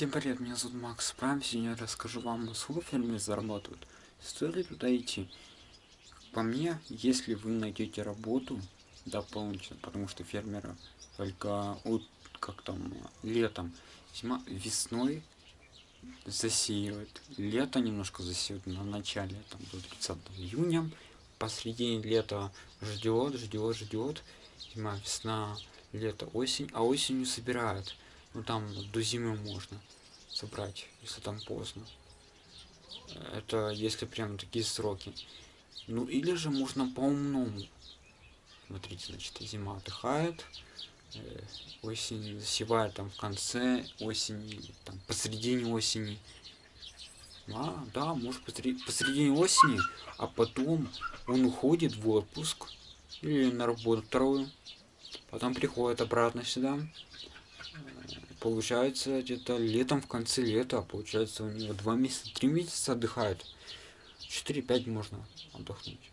Всем привет, меня зовут Макс Прайм, сегодня я расскажу вам, сколько фермеры зарабатывают. Стоит ли туда идти? По мне, если вы найдете работу дополнительно, потому что фермеры только от, как там, летом, зима, весной засеивают, лето немножко засеивают на начале, там, до 30 июня, посредине лета ждет, ждет, ждет, зима, весна, лето, осень, а осенью собирают. Ну там до зимы можно собрать, если там поздно. Это если прям такие сроки. Ну или же можно по-умному. Смотрите, значит, зима отдыхает, э, осень засевает там в конце осени, там посредине осени. А, да, может посреди, посредине осени, а потом он уходит в отпуск или на работу вторую, потом приходит обратно сюда, получается где-то летом в конце лета получается у него два месяца три месяца отдыхает. 4-5 можно отдохнуть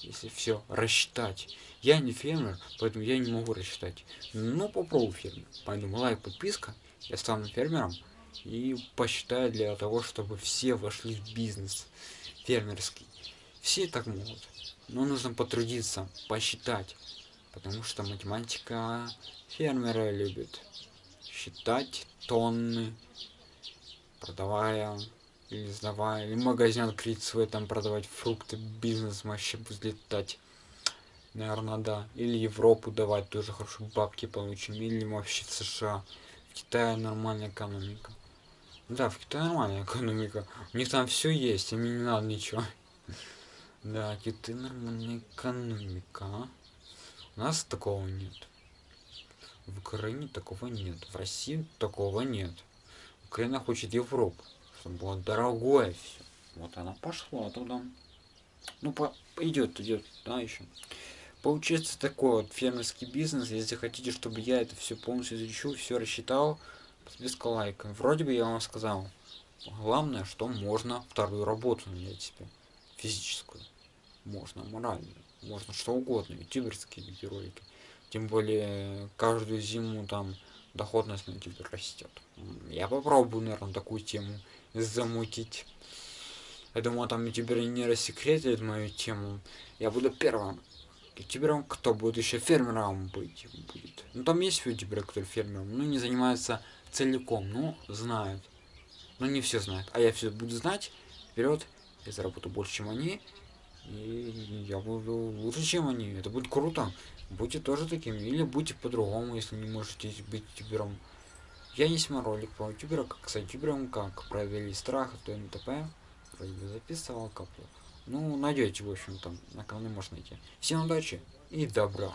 если все рассчитать. Я не фермер поэтому я не могу рассчитать. Но попробую фермер поэтому лайк подписка я стану фермером и посчитаю для того чтобы все вошли в бизнес фермерский. Все так могут но нужно потрудиться посчитать потому что математика фермера любит считать тонны, продавая или сдавая, или магазин открыть свой, там продавать фрукты, бизнес вообще будет летать. Наверное, да. Или Европу давать, тоже хорошие бабки получим. Или вообще в США. В Китае нормальная экономика. Да, в Китае нормальная экономика. У них там все есть, им не надо ничего. Да, Китай нормальная экономика. А? У нас такого нет. В Украине такого нет. В России такого нет. Украина хочет Европу, чтобы было дорогое все. Вот она пошла туда. Ну, по идет, идет, да, еще. Получается такой вот фермерский бизнес. Если хотите, чтобы я это все полностью изучил, все рассчитал, без лайка. Вроде бы я вам сказал. Главное, что можно вторую работу нанять себе. Физическую. Можно моральную. Можно что угодно. Ютуберские видеоролики. Тем более каждую зиму там доходность на тебе растет. Я попробую, наверное, такую тему замутить. Я думаю, там ютуберы не рассекретят мою тему. Я буду первым ютубером, кто будет еще фермером быть будет. Ну там есть ютуберы, которые фермером, но не занимаются целиком, но знают. Но не все знают. А я все буду знать. Вперед, я заработаю больше, чем они. И я буду лучше, чем они. Это будет круто. Будьте тоже таким. Или будьте по-другому, если не можете быть ютубером. Я не снимал ролик про ютубера, как с ютубером, как провели страх, то НТП. Вроде бы каплю. Ну, найдете, в общем, там, на канале можно найти. Всем удачи и добра.